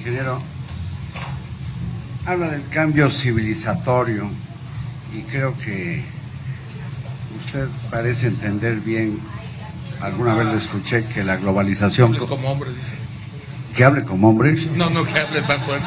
ingeniero, habla del cambio civilizatorio y creo que usted parece entender bien, alguna vez le escuché que la globalización... Hable como hombre. Que hable como hombre. No, no, que hable más fuerte.